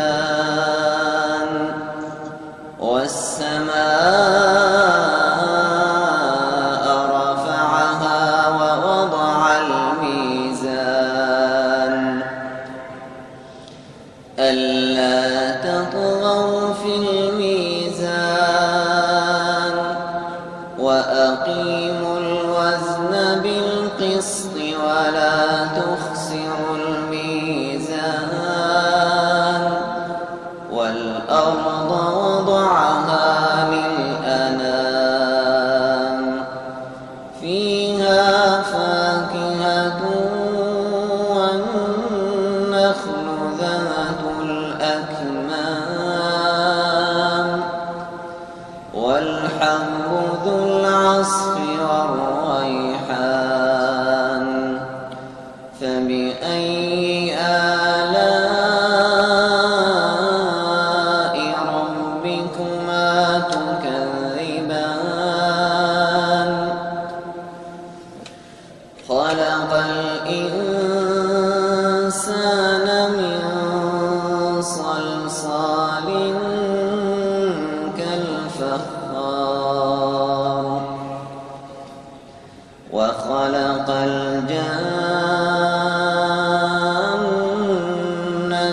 الله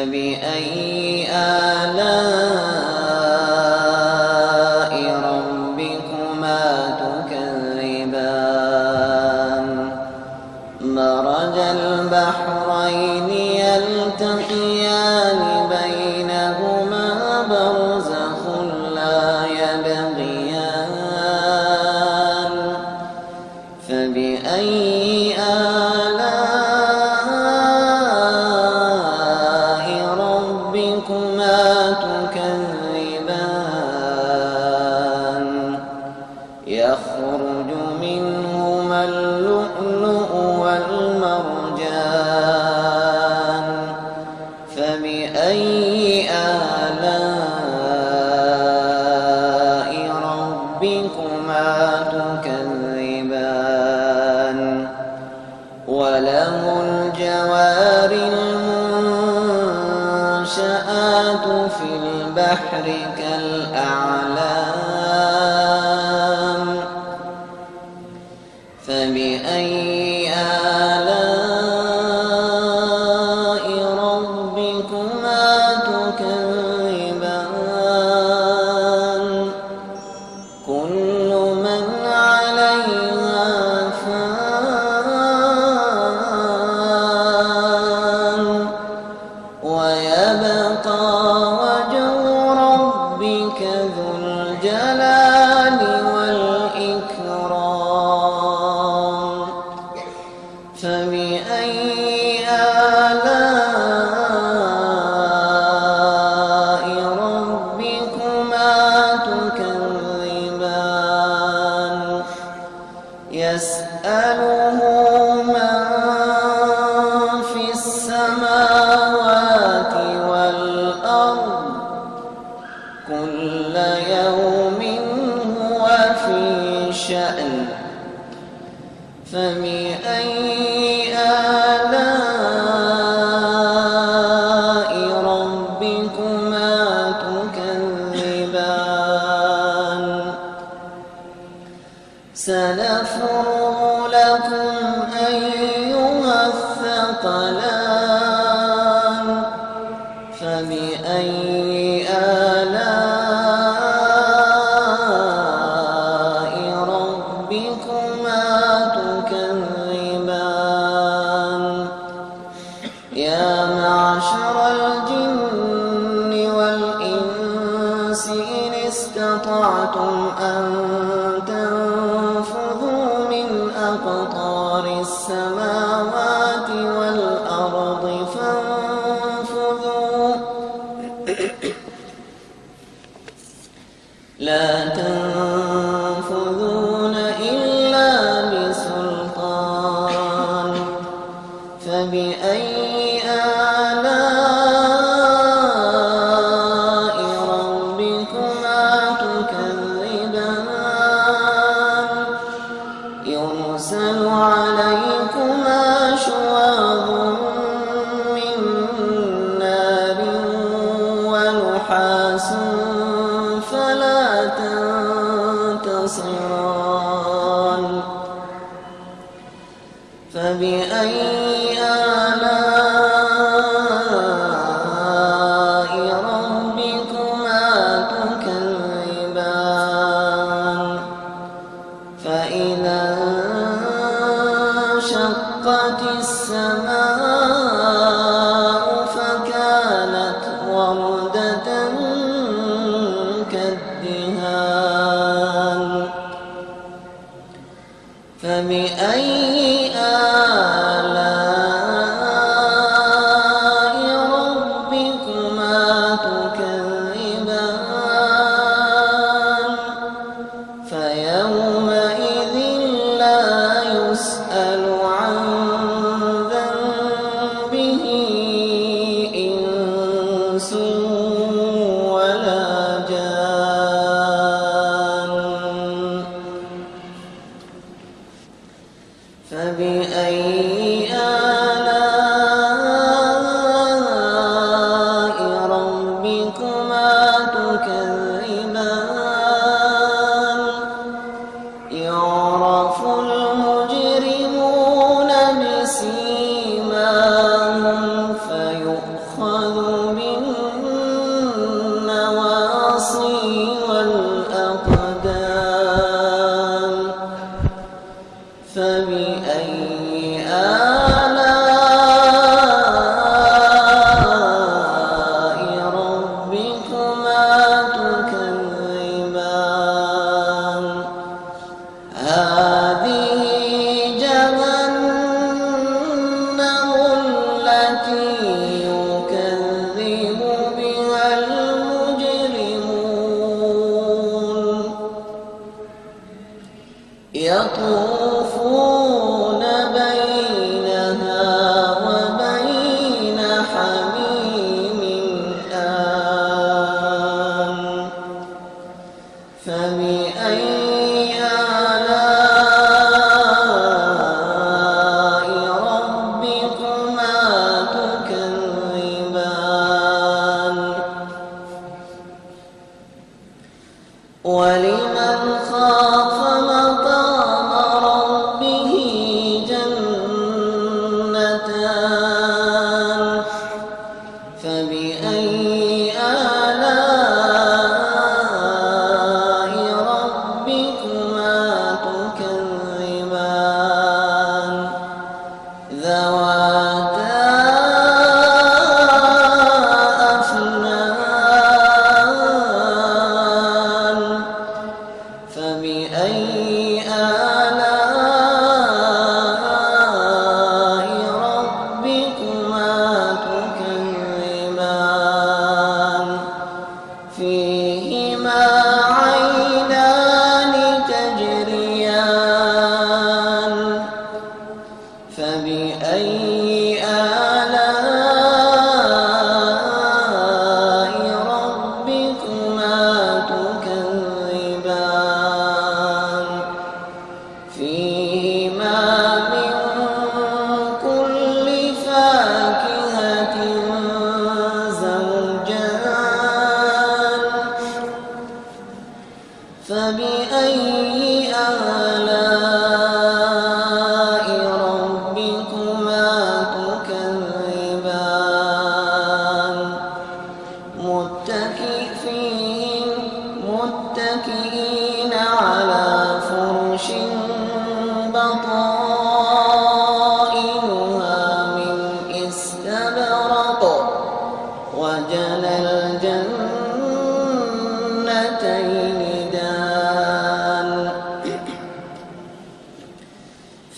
فبأي آلام البحار المنشآت في البحر كالأعلام. انشقت السماء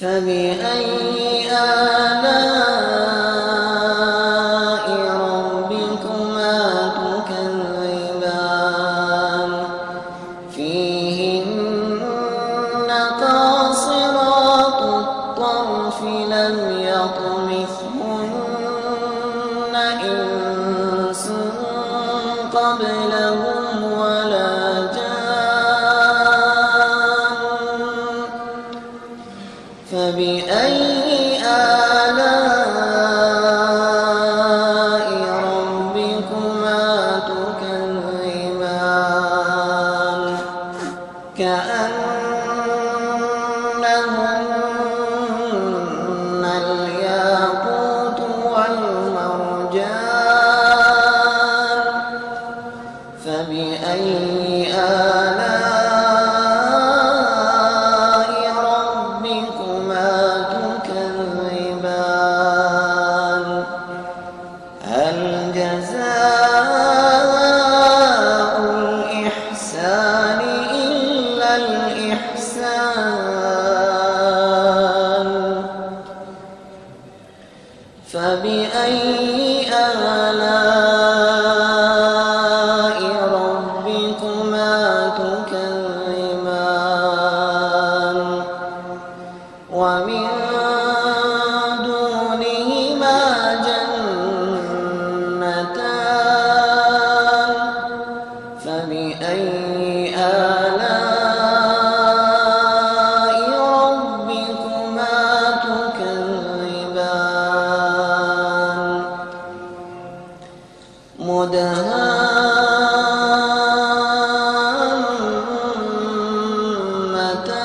فبأي آلاء فبأي مدهامتان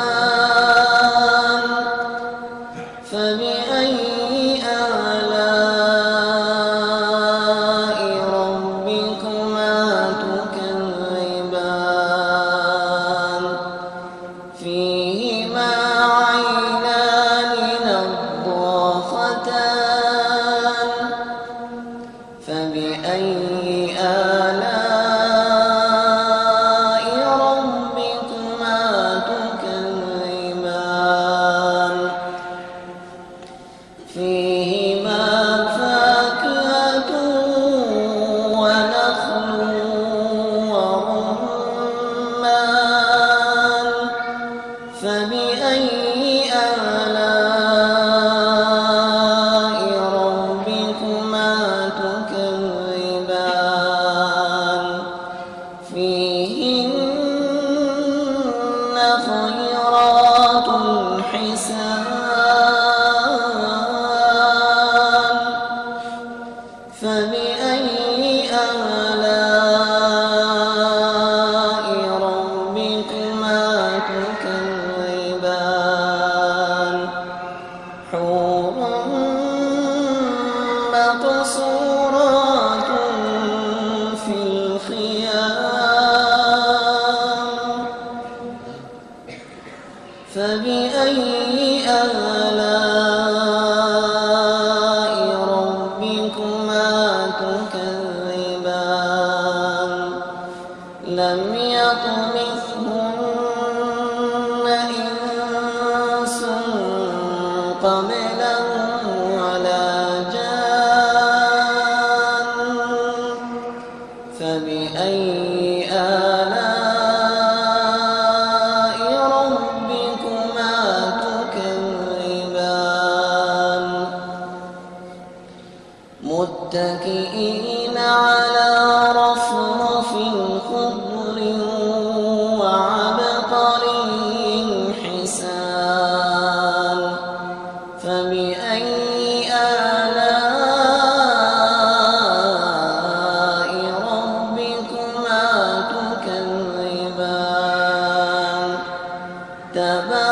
حسان فبأي آلاء the